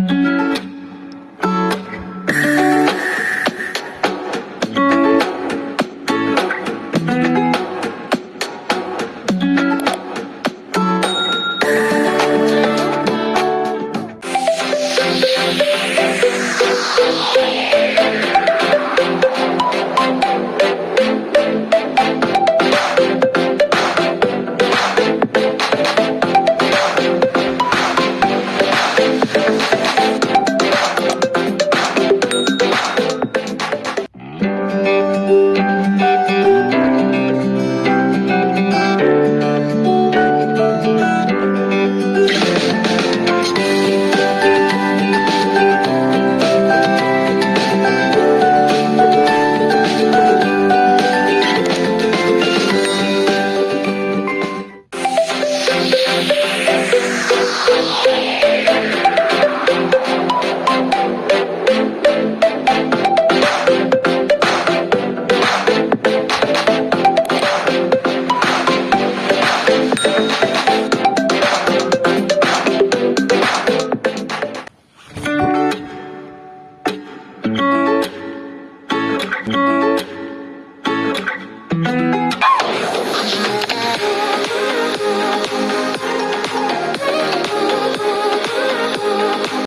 you. thank you